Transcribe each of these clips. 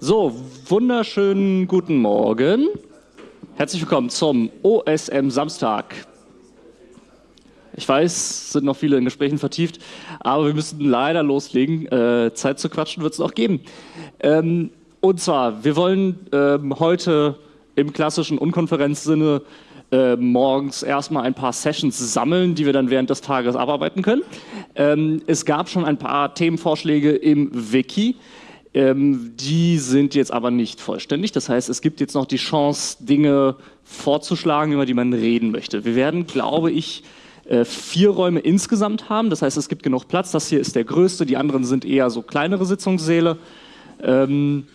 So, wunderschönen guten Morgen. Herzlich willkommen zum OSM Samstag. Ich weiß, sind noch viele in Gesprächen vertieft, aber wir müssen leider loslegen. Äh, Zeit zu quatschen wird es noch geben. Ähm, und zwar, wir wollen ähm, heute im klassischen Unkonferenzsinne äh, morgens erstmal ein paar Sessions sammeln, die wir dann während des Tages abarbeiten können. Ähm, es gab schon ein paar Themenvorschläge im Wiki. Ähm, die sind jetzt aber nicht vollständig. Das heißt, es gibt jetzt noch die Chance, Dinge vorzuschlagen, über die man reden möchte. Wir werden, glaube ich, äh, vier Räume insgesamt haben. Das heißt, es gibt genug Platz. Das hier ist der größte. Die anderen sind eher so kleinere Sitzungssäle. Ähm,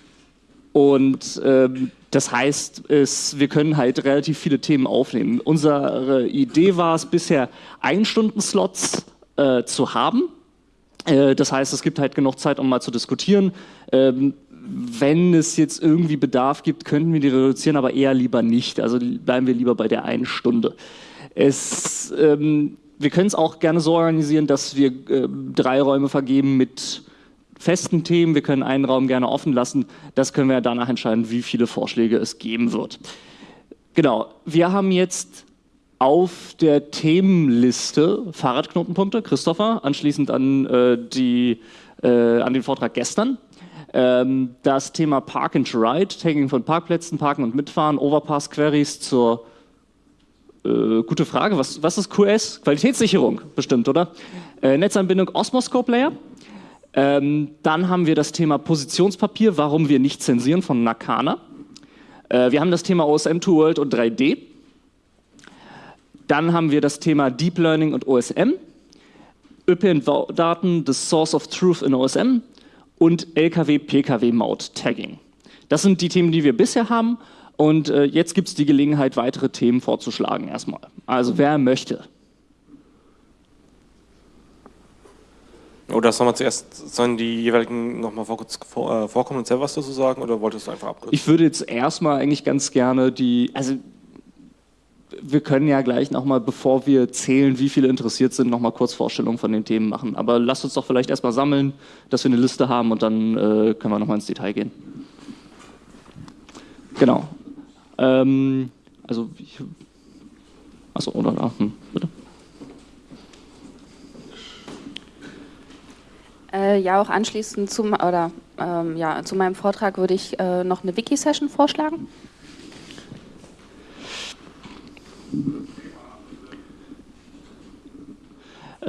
und ähm, das heißt, es, wir können halt relativ viele Themen aufnehmen. Unsere Idee war es bisher, Ein-Stunden-Slots äh, zu haben. Äh, das heißt, es gibt halt genug Zeit, um mal zu diskutieren. Ähm, wenn es jetzt irgendwie Bedarf gibt, könnten wir die reduzieren, aber eher lieber nicht. Also bleiben wir lieber bei der einen Stunde. Es, ähm, wir können es auch gerne so organisieren, dass wir äh, drei Räume vergeben mit festen Themen. Wir können einen Raum gerne offen lassen. Das können wir danach entscheiden, wie viele Vorschläge es geben wird. Genau, wir haben jetzt auf der Themenliste Fahrradknotenpunkte, Christopher, anschließend an, äh, die, äh, an den Vortrag gestern. Ähm, das Thema Park and Ride, Tagging von Parkplätzen, Parken und Mitfahren, Overpass Queries zur äh, gute Frage, was, was ist QS? Qualitätssicherung bestimmt, oder? Äh, Netzanbindung Osmoscope Layer, ähm, dann haben wir das Thema Positionspapier, warum wir nicht zensieren von Nakana. Äh, wir haben das Thema OSM 2 World und 3D. Dann haben wir das Thema Deep Learning und OSM. ÖPNV-Daten, the Source of Truth in OSM und LKW-PKW-Maut-Tagging. Das sind die Themen, die wir bisher haben. Und äh, jetzt gibt es die Gelegenheit, weitere Themen vorzuschlagen erstmal. Also wer möchte? Oder sollen wir zuerst, sollen die jeweiligen nochmal vor, vor, äh, vorkommen und selber was dazu sagen oder wolltest du einfach abkürzen? Ich würde jetzt erstmal eigentlich ganz gerne die, also wir können ja gleich nochmal, bevor wir zählen, wie viele interessiert sind, nochmal kurz Vorstellungen von den Themen machen. Aber lasst uns doch vielleicht erstmal sammeln, dass wir eine Liste haben und dann äh, können wir nochmal ins Detail gehen. Genau. Ähm, also, ich, achso, oder, hm, bitte. Äh, ja, auch anschließend zum, oder, ähm, ja, zu meinem Vortrag würde ich äh, noch eine Wiki-Session vorschlagen.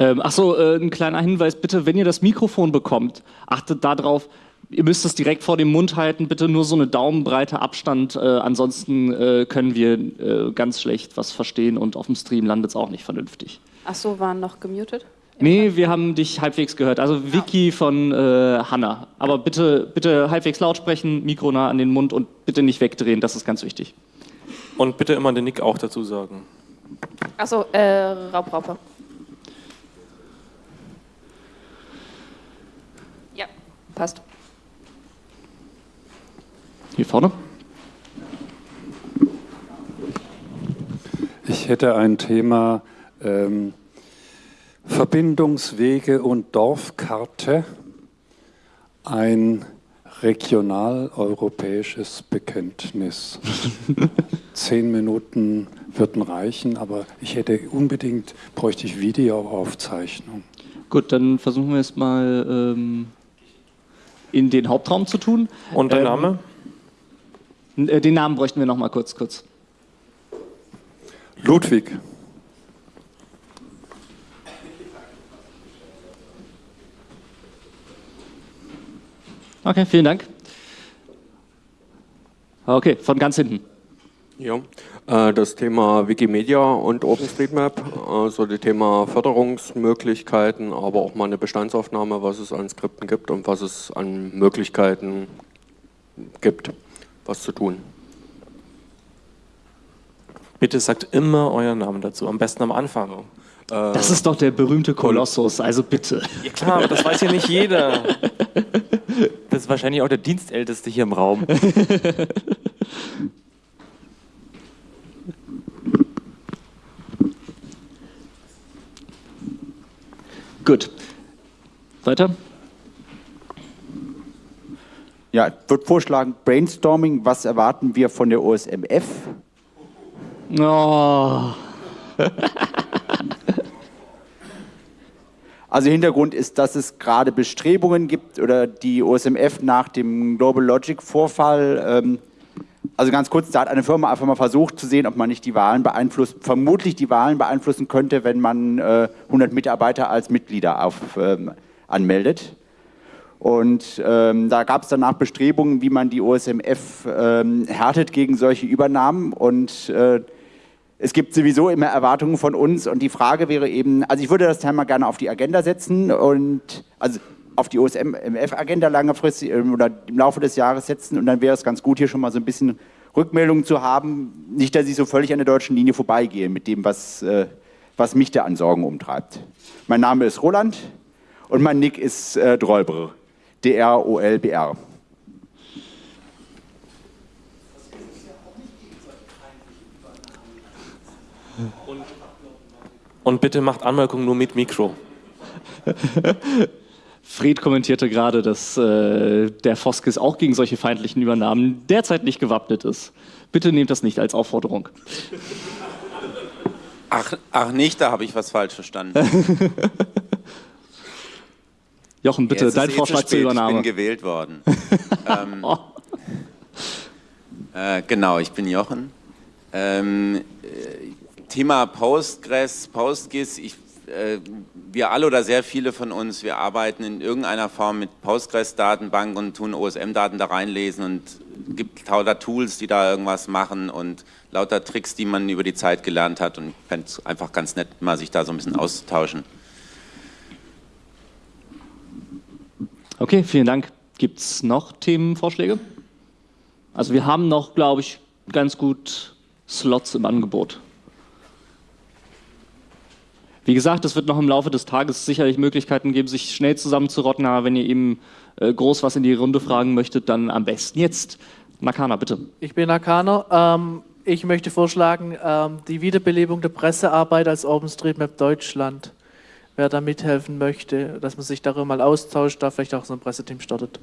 Ähm, Achso, äh, ein kleiner Hinweis, bitte, wenn ihr das Mikrofon bekommt, achtet darauf, ihr müsst es direkt vor dem Mund halten, bitte nur so eine Daumenbreite Abstand, äh, ansonsten äh, können wir äh, ganz schlecht was verstehen und auf dem Stream landet es auch nicht vernünftig. Achso, waren noch gemutet? Nee, wir haben dich halbwegs gehört. Also Vicky von äh, Hanna. Aber bitte, bitte halbwegs laut sprechen, Mikro nah an den Mund und bitte nicht wegdrehen, das ist ganz wichtig. Und bitte immer den Nick auch dazu sagen. Achso, äh, Raubraupe. Ja, passt. Hier vorne. Ich hätte ein Thema, ähm, Verbindungswege und Dorfkarte ein regional-europäisches Bekenntnis. Zehn Minuten würden reichen, aber ich hätte unbedingt, bräuchte ich Videoaufzeichnung. Gut, dann versuchen wir es mal ähm, in den Hauptraum zu tun. Und der ähm, Name? Äh, den Namen bräuchten wir noch mal kurz, kurz. Ludwig. Okay, vielen Dank. Okay, von ganz hinten. Ja, äh, das Thema Wikimedia und OpenStreetMap, also das Thema Förderungsmöglichkeiten, aber auch mal eine Bestandsaufnahme, was es an Skripten gibt und was es an Möglichkeiten gibt, was zu tun. Bitte sagt immer euren Namen dazu, am besten am Anfang. Das ist doch der berühmte Kolossus, also bitte. Ja klar, aber das weiß ja nicht jeder. Das ist wahrscheinlich auch der Dienstälteste hier im Raum. Gut. Weiter? Ja, ich würde vorschlagen, Brainstorming, was erwarten wir von der OSMF? Oh. Also Hintergrund ist, dass es gerade Bestrebungen gibt oder die OSMF nach dem Global Logic Vorfall, ähm, also ganz kurz, da hat eine Firma einfach mal versucht zu sehen, ob man nicht die Wahlen beeinflusst, vermutlich die Wahlen beeinflussen könnte, wenn man äh, 100 Mitarbeiter als Mitglieder auf, ähm, anmeldet. Und ähm, da gab es danach Bestrebungen, wie man die OSMF ähm, härtet gegen solche Übernahmen. Und äh, es gibt sowieso immer Erwartungen von uns. Und die Frage wäre eben, also ich würde das Thema gerne auf die Agenda setzen. Und also auf die OSMF-Agenda langfristig ähm, oder im Laufe des Jahres setzen und dann wäre es ganz gut, hier schon mal so ein bisschen Rückmeldungen zu haben. Nicht, dass ich so völlig an der deutschen Linie vorbeigehe mit dem, was, äh, was mich da an Sorgen umtreibt. Mein Name ist Roland und mein Nick ist äh, Drolbr, D-R-O-L-B-R. Und bitte macht Anmerkungen nur mit Mikro. Fred kommentierte gerade, dass äh, der Foskis auch gegen solche feindlichen Übernahmen derzeit nicht gewappnet ist. Bitte nehmt das nicht als Aufforderung. Ach, ach nicht, da habe ich was falsch verstanden. Jochen, bitte, dein eh zu Vorschlag spät, zur Ich Übernahme. bin gewählt worden. ähm, äh, genau, ich bin Jochen. Ähm, äh, Thema Postgres, PostGIS, ich, wir alle oder sehr viele von uns, wir arbeiten in irgendeiner Form mit Postgres-Datenbank und tun OSM-Daten da reinlesen und gibt lauter Tools, die da irgendwas machen und lauter Tricks, die man über die Zeit gelernt hat und fände es einfach ganz nett, mal sich da so ein bisschen auszutauschen. Okay, vielen Dank. Gibt es noch Themenvorschläge? Also wir haben noch, glaube ich, ganz gut Slots im Angebot. Wie gesagt, es wird noch im Laufe des Tages sicherlich Möglichkeiten geben, sich schnell zusammenzurotten, aber wenn ihr eben äh, groß was in die Runde fragen möchtet, dann am besten jetzt. Nakana, bitte. Ich bin Akana. Ähm, ich möchte vorschlagen, ähm, die Wiederbelebung der Pressearbeit als OpenStreetMap Deutschland. Wer da mithelfen möchte, dass man sich darüber mal austauscht, da vielleicht auch so ein Presseteam startet.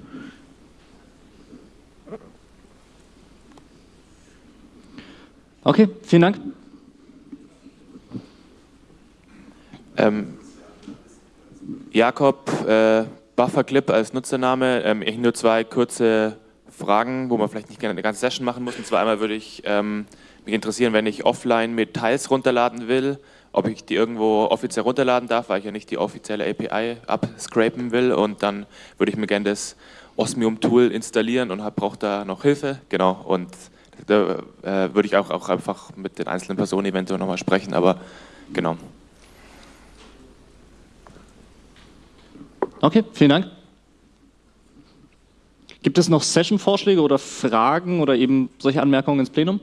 Okay, vielen Dank. Ähm, Jakob äh, Bufferclip als Nutzername. Ähm, ich nur zwei kurze Fragen, wo man vielleicht nicht gerne eine ganze Session machen muss. Und zwar einmal würde ich ähm, mich interessieren, wenn ich offline mit Teils runterladen will, ob ich die irgendwo offiziell runterladen darf, weil ich ja nicht die offizielle API abscrapen will. Und dann würde ich mir gerne das Osmium-Tool installieren und brauche da noch Hilfe. Genau. Und da äh, würde ich auch, auch einfach mit den einzelnen Personen eventuell nochmal sprechen. Aber genau. Okay, vielen Dank. Gibt es noch Session-Vorschläge oder Fragen oder eben solche Anmerkungen ins Plenum?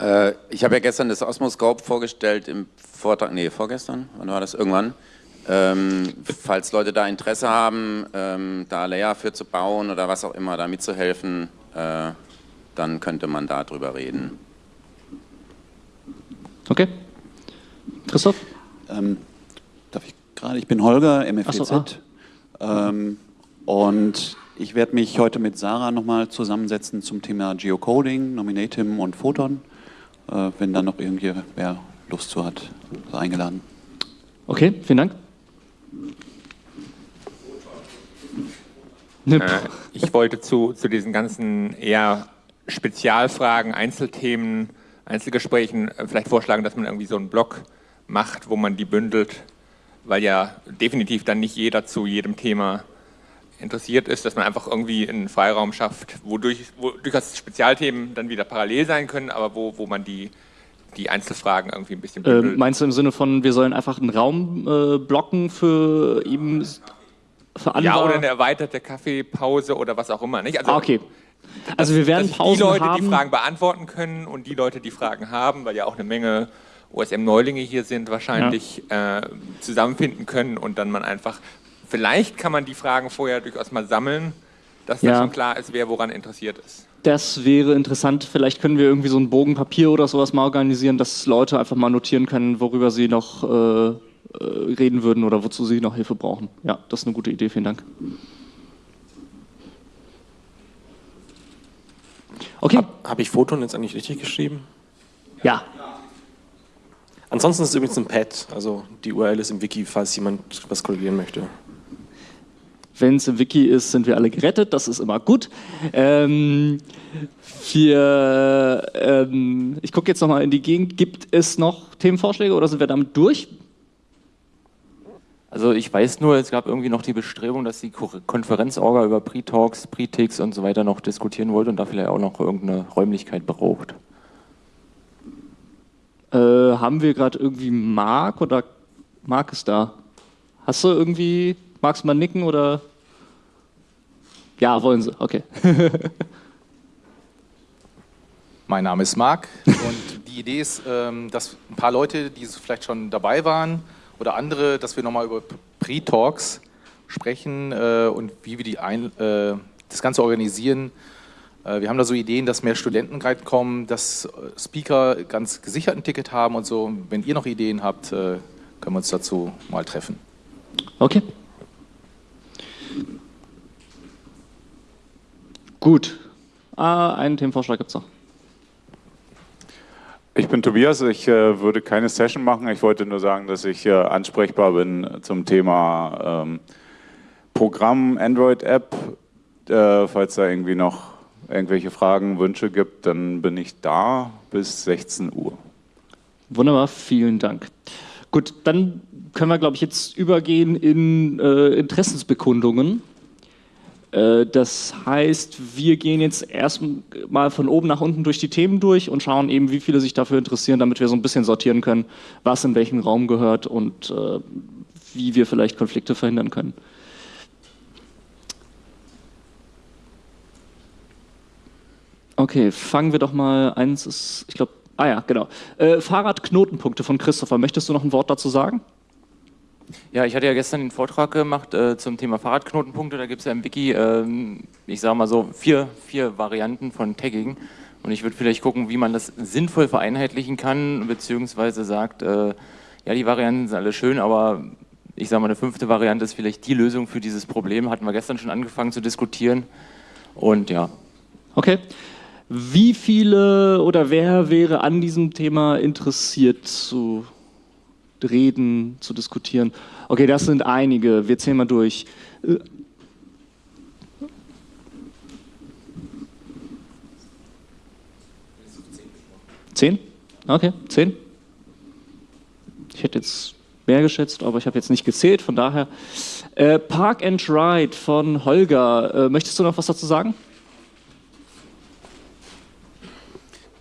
Äh, ich habe ja gestern das Osmoscope vorgestellt im Vortrag, nee, vorgestern, wann war das? Irgendwann. Ähm, falls Leute da Interesse haben, ähm, da Layer für zu bauen oder was auch immer, da mitzuhelfen, äh, dann könnte man da drüber reden. Okay. Christoph? Ähm, darf ich gerade? Ich bin Holger, Ach so, MFWZ. ähm, und ich werde mich heute mit Sarah nochmal zusammensetzen zum Thema Geocoding, Nominatim und Photon. Äh, wenn da noch irgendwer Lust zu hat, so eingeladen. Okay, vielen Dank. Äh, ich wollte zu, zu diesen ganzen eher Spezialfragen, Einzelthemen, Einzelgesprächen äh, vielleicht vorschlagen, dass man irgendwie so einen Blog macht, wo man die bündelt, weil ja definitiv dann nicht jeder zu jedem Thema interessiert ist, dass man einfach irgendwie einen Freiraum schafft, wodurch, wo durchaus Spezialthemen dann wieder parallel sein können, aber wo, wo man die, die Einzelfragen irgendwie ein bisschen Äh, meinst du im Sinne von, wir sollen einfach einen Raum äh, blocken für eben für ja, oder eine erweiterte Kaffeepause oder was auch immer. Nicht? Also, ah, okay. Also wir werden dass Pausen die Leute, haben. die Fragen beantworten können und die Leute, die Fragen haben, weil ja auch eine Menge OSM-Neulinge hier sind, wahrscheinlich ja. äh, zusammenfinden können und dann man einfach, vielleicht kann man die Fragen vorher durchaus mal sammeln, dass ja. dann schon klar ist, wer woran interessiert ist. Das wäre interessant. Vielleicht können wir irgendwie so einen Bogen Papier oder sowas mal organisieren, dass Leute einfach mal notieren können, worüber sie noch äh, äh reden würden oder wozu sie noch Hilfe brauchen. Ja, das ist eine gute Idee. Vielen Dank. Okay. Habe hab ich Photon jetzt eigentlich richtig geschrieben? Ja. ja. Ansonsten ist es übrigens ein Pad, also die URL ist im Wiki, falls jemand was korrigieren möchte. Wenn es im Wiki ist, sind wir alle gerettet. Das ist immer gut. Ähm, wir, ähm, ich gucke jetzt nochmal in die Gegend. Gibt es noch Themenvorschläge oder sind wir damit durch? Also ich weiß nur, es gab irgendwie noch die Bestrebung, dass die Ko- Konferenzorga über Pre-Talks, Pre-Ticks und so weiter noch diskutieren wollte und da vielleicht auch noch irgendeine Räumlichkeit braucht. Haben wir gerade irgendwie Marc oder Marc ist da? Hast du irgendwie, magst du mal nicken oder? Ja, wollen sie, okay. Mein Name ist Marc und die Idee ist, ähm, dass ein paar Leute, die vielleicht schon dabei waren oder andere, dass wir nochmal über Pre-Talks sprechen äh, und wie wir die ein, äh, das Ganze organisieren. Äh, Wir haben da so Ideen, dass mehr Studenten reinkommen, dass äh, Speaker ganz gesichert ein Ticket haben und so. Wenn ihr noch Ideen habt, äh, können wir uns dazu mal treffen. Okay. Gut. Ah, einen Themenvorschlag gibt es noch. Ich bin Tobias, ich äh, würde keine Session machen. Ich wollte nur sagen, dass ich äh, ansprechbar bin zum Thema ähm, Programm, Android-App. Äh, falls da irgendwie noch irgendwelche Fragen, Wünsche gibt, dann bin ich da bis 16 Uhr. Wunderbar, vielen Dank. Gut, dann können wir, glaube ich, jetzt übergehen in äh, Interessensbekundungen. Äh, das heißt, wir gehen jetzt erstmal von oben nach unten durch die Themen durch und schauen eben, wie viele sich dafür interessieren, damit wir so ein bisschen sortieren können, was in welchen Raum gehört und äh, wie wir vielleicht Konflikte verhindern können. Okay, fangen wir doch mal. Eins ist, ich glaube, ah ja, genau. Äh, Fahrradknotenpunkte von Christopher. Möchtest du noch ein Wort dazu sagen? Ja, ich hatte ja gestern den Vortrag gemacht äh, zum Thema Fahrradknotenpunkte. Da gibt es ja im Wiki, ähm, ich sage mal so, vier, vier Varianten von Tagging. Und ich würde vielleicht gucken, wie man das sinnvoll vereinheitlichen kann, beziehungsweise sagt, äh, ja, die Varianten sind alle schön, aber ich sage mal, eine fünfte Variante ist vielleicht die Lösung für dieses Problem. Hatten wir gestern schon angefangen zu diskutieren. Und ja. Okay. Wie viele oder wer wäre an diesem Thema interessiert zu reden, zu diskutieren? Okay, das sind einige. Wir zählen mal durch. Zehn? Okay, zehn. Ich hätte jetzt mehr geschätzt, aber ich habe jetzt nicht gezählt, von daher. Äh, Park and Ride von Holger. Äh, möchtest du noch was dazu sagen?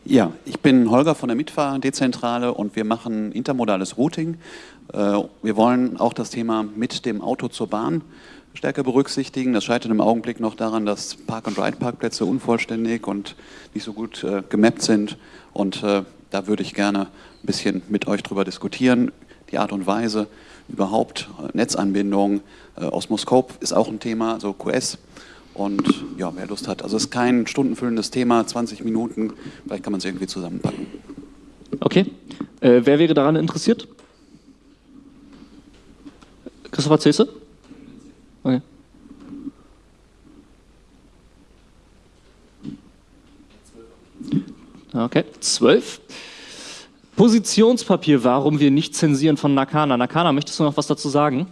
Ja, ich bin Holger von der Mitfahr-Dezentrale und wir machen intermodales Routing. Äh, Wir wollen auch das Thema mit dem Auto zur Bahn stärker berücksichtigen. Das scheitert im Augenblick noch daran, dass Park-and-Ride-Parkplätze unvollständig und nicht so gut äh, gemappt sind. Und äh, da würde ich gerne ein bisschen mit euch drüber diskutieren. Die Art und Weise, überhaupt äh, Netzanbindung, äh, Osmoscope ist auch ein Thema, also QS. Und ja, wer Lust hat. Also es ist kein stundenfüllendes Thema, 20 Minuten, vielleicht kann man es irgendwie zusammenpacken. Okay. Äh, wer wäre daran interessiert? Christopher Zese? Okay. Okay, zwölf. Positionspapier, warum wir nicht zensieren von Nakana. Nakana, möchtest du noch was dazu sagen?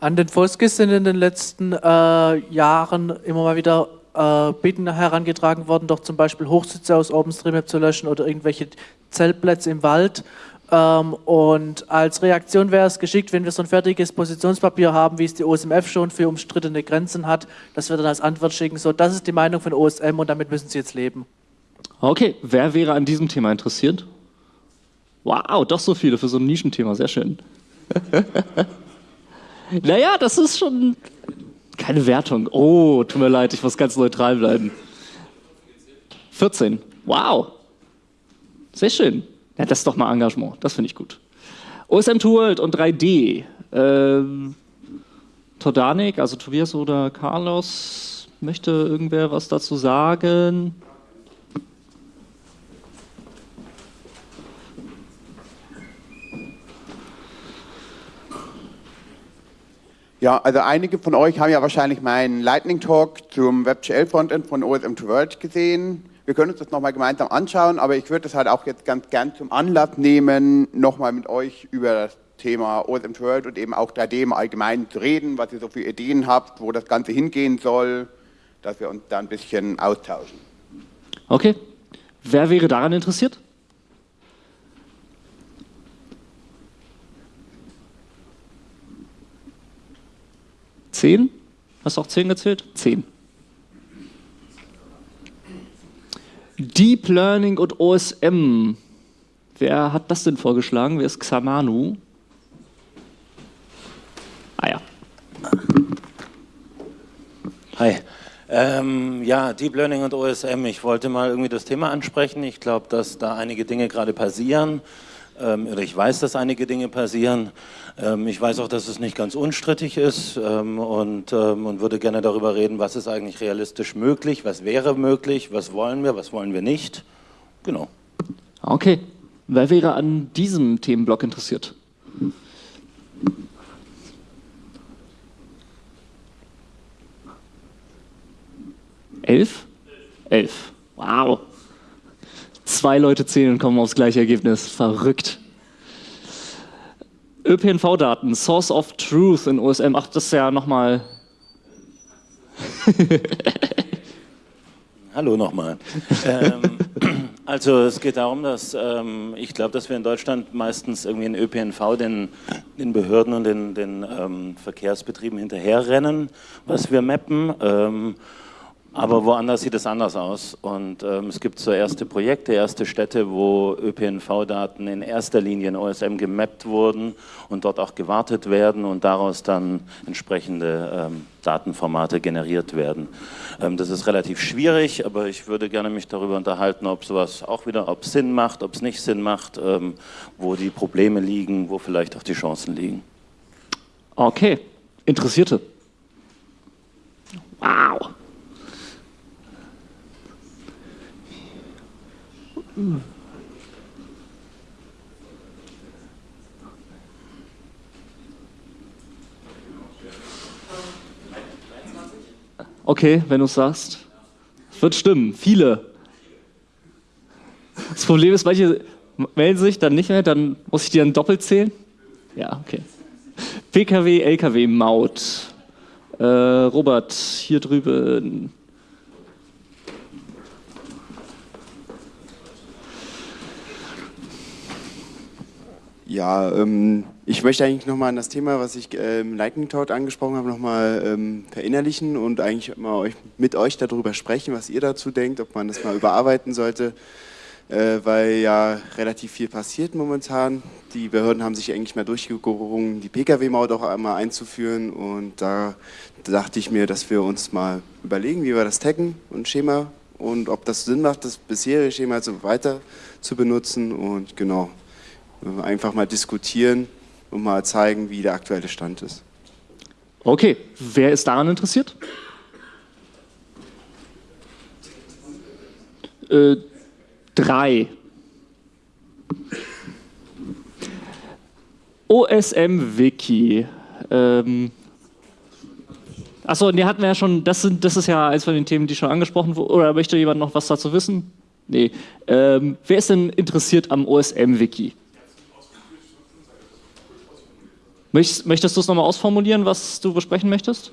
An den sind in den letzten äh, Jahren immer mal wieder äh, Bitten herangetragen worden, doch zum Beispiel Hochsitze aus OpenStreetMap zu löschen oder irgendwelche Zeltplätze im Wald. Ähm, und als Reaktion wäre es geschickt, wenn wir so ein fertiges Positionspapier haben, wie es die OSMF schon für umstrittene Grenzen hat, dass wir dann als Antwort schicken, so, das ist die Meinung von OSM und damit müssen Sie jetzt leben. Okay, wer wäre an diesem Thema interessiert? Wow, doch so viele für so ein Nischenthema, sehr schön. naja, das ist schon keine Wertung. Oh, tut mir leid, ich muss ganz neutral bleiben. 14, wow. Sehr schön. Ja, das ist doch mal Engagement, das finde ich gut. OSM World und 3D. Ähm, Todanik, also Tobias oder Carlos, möchte irgendwer was dazu sagen? Ja, also einige von euch haben ja wahrscheinlich meinen Lightning Talk zum WebGL Frontend von OSM to World gesehen. Wir können uns das nochmal gemeinsam anschauen, aber ich würde das halt auch jetzt ganz gern zum Anlass nehmen, nochmal mit euch über das Thema OSM to World und eben auch 3D im Allgemeinen zu reden, was ihr so für Ideen habt, wo das Ganze hingehen soll, dass wir uns da ein bisschen austauschen. Okay. Wer wäre daran interessiert? Zehn? Hast du auch zehn gezählt? Zehn. Deep Learning und OSM. Wer hat das denn vorgeschlagen? Wer ist Xamanu? Ah ja. Hi. Ähm, ja, Deep Learning und OSM. Ich wollte mal irgendwie das Thema ansprechen. Ich glaube, dass da einige Dinge gerade passieren. Ähm, ich weiß, dass einige Dinge passieren. Ähm, ich weiß auch, dass es nicht ganz unstrittig ist ähm, und, und würde gerne darüber reden, was ist eigentlich realistisch möglich, was wäre möglich, was wollen wir, was wollen wir nicht. Genau. Okay. Wer wäre an diesem Themenblock interessiert? Elf? Elf. Wow. Zwei Leute zählen und kommen aufs gleiche Ergebnis. Verrückt. ÖPNV-Daten, Source of Truth in OSM. Ach, das ist ja nochmal. Hallo nochmal. ähm, also es geht darum, dass ähm, ich glaube, dass wir in Deutschland meistens irgendwie in ÖPNV den, den Behörden und den, den ähm, Verkehrsbetrieben hinterherrennen, was wir mappen. Aber woanders sieht es anders aus und ähm, es gibt so erste Projekte, erste Städte, wo ÖPNV-Daten in erster Linie in OSM gemappt wurden und dort auch gewartet werden und daraus dann entsprechende ähm, Datenformate generiert werden. Ähm, das ist relativ schwierig, aber ich würde gerne mich darüber unterhalten, ob sowas auch wieder, ob es Sinn macht, ob es nicht Sinn macht, ähm, wo die Probleme liegen, wo vielleicht auch die Chancen liegen. Okay, Interessierte. Wow. Okay, wenn du es sagst. Wird stimmen, viele. Das Problem ist, manche melden sich dann nicht mehr, dann muss ich die dann doppelt zählen. Ja, okay. PKW, LKW, Maut. Äh, Robert, hier drüben. Ja, ähm, ich möchte eigentlich nochmal an das Thema, was ich im Lightning Talk angesprochen habe, nochmal ähm, verinnerlichen und eigentlich mal euch, mit euch darüber sprechen, was ihr dazu denkt, ob man das mal überarbeiten sollte, äh, weil ja relativ viel passiert momentan. Die Behörden haben sich eigentlich mal durchgerungen, die Pkw-Maut auch einmal einzuführen. Und da dachte ich mir, dass wir uns mal überlegen, wie wir das taggen und Schema und ob das Sinn macht, das bisherige Schema so weiter zu benutzen. Und genau einfach mal diskutieren und mal zeigen, wie der aktuelle Stand ist. Okay, wer ist daran interessiert? Äh, drei. OSM-Wiki. Ähm, Achso, die hatten wir ja schon, das, sind, das ist ja eins von den Themen, die schon angesprochen wurden. Oder möchte jemand noch was dazu wissen? Nee. Ähm, wer ist denn interessiert am OSM-Wiki? Möchtest, möchtest du es nochmal ausformulieren, was du besprechen möchtest?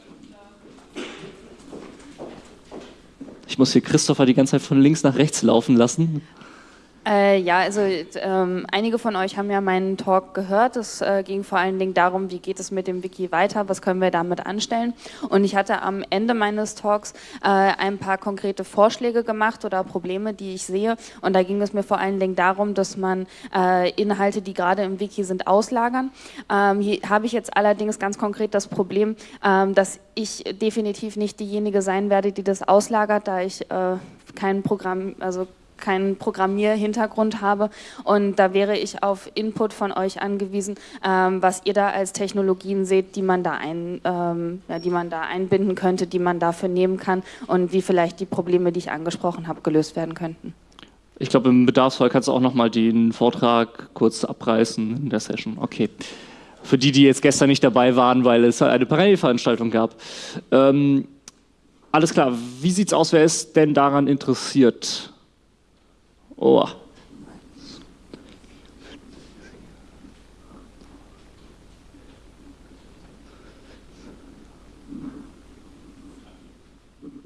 Ich muss hier Christopher die ganze Zeit von links nach rechts laufen lassen. Äh, ja, also ähm, einige von euch haben ja meinen Talk gehört. Es äh, ging vor allen Dingen darum, wie geht es mit dem Wiki weiter, was können wir damit anstellen. Und ich hatte am Ende meines Talks äh, ein paar konkrete Vorschläge gemacht oder Probleme, die ich sehe. Und da ging es mir vor allen Dingen darum, dass man äh, Inhalte, die gerade im Wiki sind, auslagern. Ähm, hier habe ich jetzt allerdings ganz konkret das Problem, ähm, dass ich definitiv nicht diejenige sein werde, die das auslagert, da ich äh, kein Programm, also keinen Programmierhintergrund habe und da wäre ich auf Input von euch angewiesen, ähm, was ihr da als Technologien seht, die man da, ein, ähm, ja, die man da einbinden könnte, die man dafür nehmen kann und wie vielleicht die Probleme, die ich angesprochen habe, gelöst werden könnten. Ich glaube, im Bedarfsfall kannst du auch nochmal den Vortrag kurz abreißen in der Session. Okay. Für die, die jetzt gestern nicht dabei waren, weil es eine Parallelveranstaltung gab. Ähm, alles klar, wie sieht's aus? Wer ist denn daran interessiert? Oh.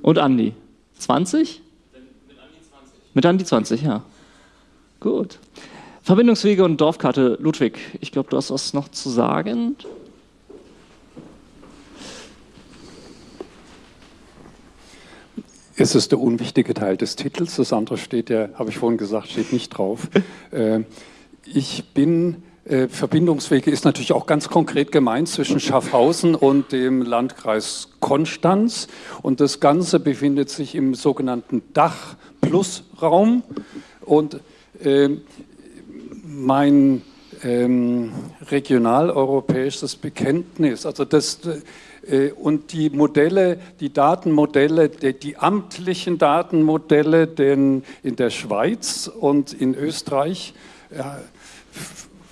Und Andi? 20? Mit Andi 20, ja. Gut. Verbindungswege und Dorfkarte. Ludwig, ich glaube, du hast was noch zu sagen. Es ist der unwichtige Teil des Titels. Das andere steht ja, habe ich vorhin gesagt, steht nicht drauf. Äh, ich bin, äh, Verbindungswege ist natürlich auch ganz konkret gemeint zwischen Schaffhausen und dem Landkreis Konstanz. Und das Ganze befindet sich im sogenannten Dach-Plus-Raum. Und äh, mein ähm, regionaleuropäisches Bekenntnis, also das äh, und die Modelle, die Datenmodelle, die, die amtlichen Datenmodelle denn in der Schweiz und in Österreich ja,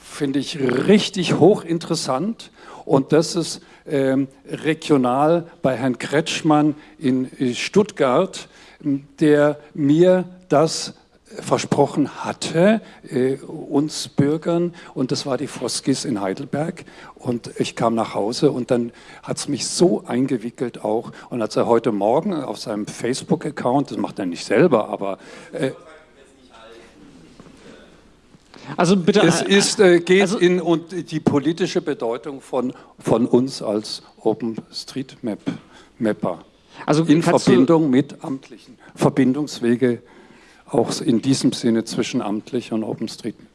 finde ich richtig hochinteressant. Und das ist ähm, regional bei Herrn Kretschmann in Stuttgart, der mir das versprochen hatte, äh, uns Bürgern, und das war die Foskis in Heidelberg. Und ich kam nach Hause und dann hat es mich so eingewickelt auch. Und als er heute Morgen auf seinem Facebook-Account, das macht er nicht selber, aber... Äh, also bitte. Es ist, äh, geht also, in und die politische Bedeutung von, von uns als OpenStreetMap-Mapper. Also in Verbindung mit amtlichen Verbindungswege auch in diesem Sinne zwischenamtlich und OpenStreetMap.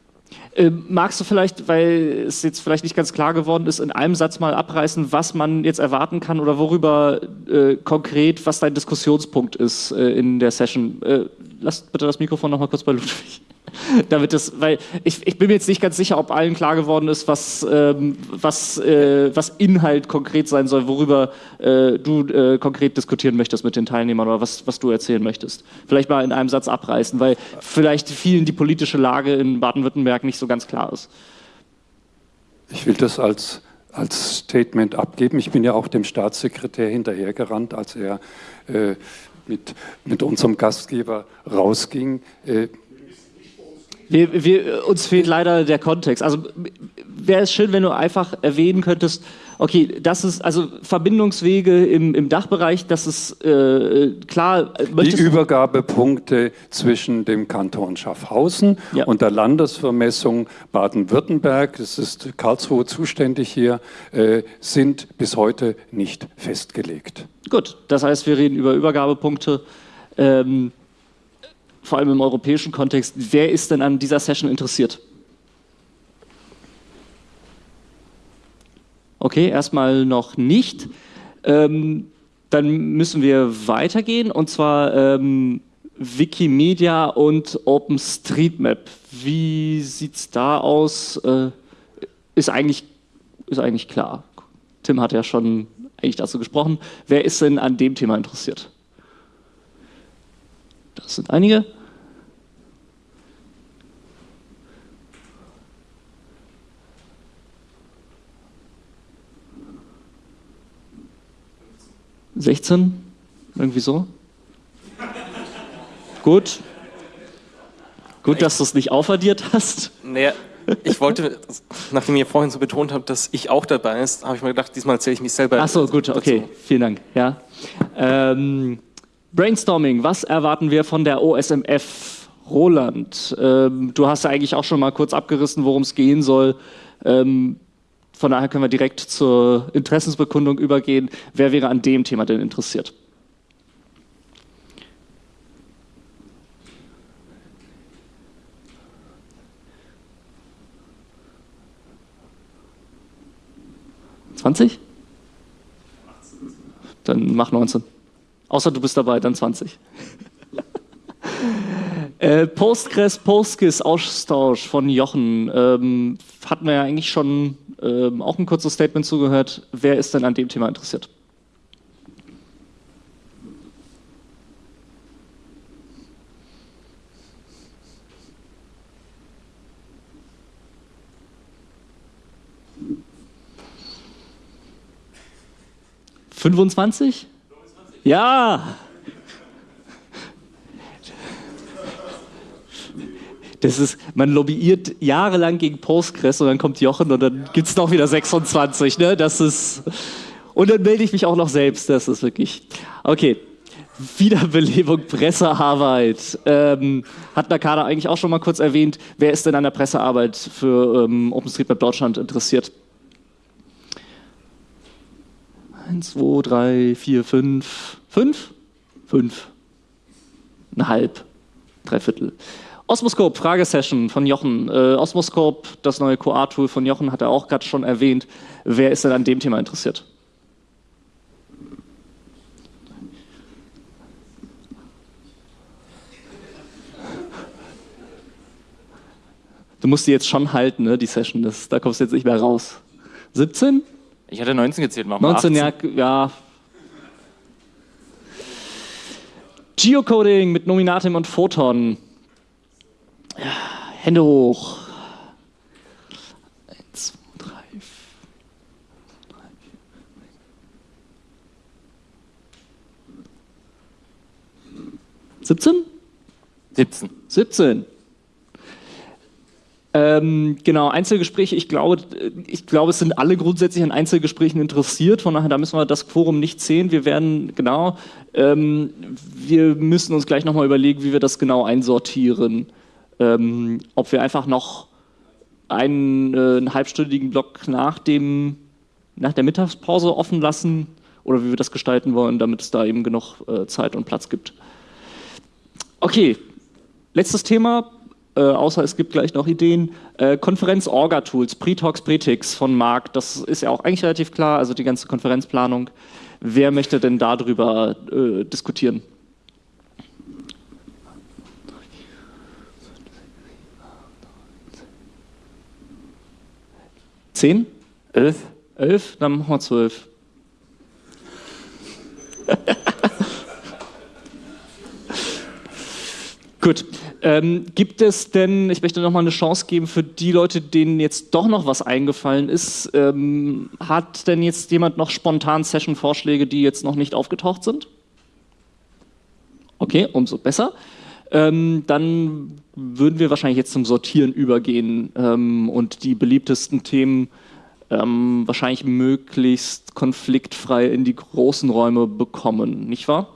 Äh, magst du vielleicht, weil es jetzt vielleicht nicht ganz klar geworden ist, in einem Satz mal abreißen, was man jetzt erwarten kann oder worüber äh, konkret, was dein Diskussionspunkt ist äh, in der Session? Äh, lass bitte das Mikrofon noch mal kurz bei Ludwig. damit das, weil ich, ich bin mir jetzt nicht ganz sicher, ob allen klar geworden ist, was, ähm, was, äh, was Inhalt konkret sein soll, worüber äh, du äh, konkret diskutieren möchtest mit den Teilnehmern oder was, was du erzählen möchtest. Vielleicht mal in einem Satz abreißen, weil vielleicht vielen die politische Lage in Baden-Württemberg nicht so ganz klar ist. Ich will das als, als Statement abgeben. Ich bin ja auch dem Staatssekretär hinterhergerannt, als er äh, mit, mit unserem Gastgeber rausging. Äh, wir, wir, uns fehlt leider der Kontext. Also wäre es schön, wenn du einfach erwähnen könntest, okay, das ist also Verbindungswege im, im Dachbereich, das ist äh, klar. Die Übergabepunkte zwischen dem Kanton Schaffhausen ja. und der Landesvermessung Baden-Württemberg, das ist Karlsruhe zuständig hier, äh, sind bis heute nicht festgelegt. Gut, das heißt, wir reden über Übergabepunkte. Ähm, vor allem im europäischen Kontext, wer ist denn an dieser Session interessiert? Okay, erstmal noch nicht. Ähm, dann müssen wir weitergehen und zwar ähm, Wikimedia und OpenStreetMap. Wie sieht es da aus? Äh, ist, eigentlich, ist eigentlich klar. Tim hat ja schon eigentlich dazu gesprochen. Wer ist denn an dem Thema interessiert? Sind einige. Sechzehn? Irgendwie so? Gut. Gut, dass du es nicht aufaddiert hast. Naja, ich wollte, nachdem ihr vorhin so betont habt, dass ich auch dabei ist, habe ich mir gedacht, diesmal erzähle ich mich selber. Ach so, gut, okay, dazu. vielen Dank. Ja. Ähm, Brainstorming, was erwarten wir von der OSMF? Roland, ähm, du hast ja eigentlich auch schon mal kurz abgerissen, worum es gehen soll. Ähm, von daher können wir direkt zur Interessensbekundung übergehen. Wer wäre an dem Thema denn interessiert? Zwanzig? Dann mach 19. Außer du bist dabei, dann 20. äh, Postgres, Postgis, Austausch von Jochen. Ähm, hatten wir ja eigentlich schon ähm, auch ein kurzes Statement zugehört. Wer ist denn an dem Thema interessiert? Fünfundzwanzig? Ja! Das ist, man lobbyiert jahrelang gegen Postgres und dann kommt Jochen und dann gibt es noch wieder 26. Ne? Das ist, und dann melde ich mich auch noch selbst. Das ist wirklich. Okay. Wiederbelebung Pressearbeit. Ähm, hat Nakada eigentlich auch schon mal kurz erwähnt. Wer ist denn an der Pressearbeit für ähm, OpenStreetMap Deutschland interessiert? Eins, zwei, drei, vier, fünf. Fünf? Fünf. Ein halb. Drei Viertel. Osmoscope, Fragesession von Jochen. Äh, Osmoscope, das neue QA-Tool von Jochen, hat er auch gerade schon erwähnt. Wer ist denn an dem Thema interessiert? Du musst die jetzt schon halten, ne, die Session. Das, da kommst du jetzt nicht mehr raus. 17? Ich hatte 19 gezählt, machen 19, 18. ja, ja. Geocoding mit Nominatim und Photon. Ja, Hände hoch. Eins, zwei, drei, drei, vier. 17? 17. 17. Ähm, genau, Einzelgespräche, ich glaube, ich glaube, es sind alle grundsätzlich an Einzelgesprächen interessiert, von daher da müssen wir das Quorum nicht zählen. Wir werden, genau, ähm, wir müssen uns gleich nochmal überlegen, wie wir das genau einsortieren. Ähm, ob wir einfach noch einen, äh, einen halbstündigen Block nach, dem, nach der Mittagspause offen lassen oder wie wir das gestalten wollen, damit es da eben genug äh, Zeit und Platz gibt. Okay, letztes Thema, äh, außer es gibt gleich noch Ideen. Äh, Konferenz-Orga-Tools, Pre-Talks, Pretix von Marc, das ist ja auch eigentlich relativ klar, also die ganze Konferenzplanung. Wer möchte denn darüber äh, diskutieren? Zehn? Elf? Elf? Dann machen wir zwölf. Gut. Ähm, gibt es denn, ich möchte nochmal eine Chance geben für die Leute, denen jetzt doch noch was eingefallen ist. Ähm, hat denn jetzt jemand noch spontan Session-Vorschläge, die jetzt noch nicht aufgetaucht sind? Okay, umso besser. Ähm, dann würden wir wahrscheinlich jetzt zum Sortieren übergehen ähm, und die beliebtesten Themen ähm, wahrscheinlich möglichst konfliktfrei in die großen Räume bekommen, nicht wahr?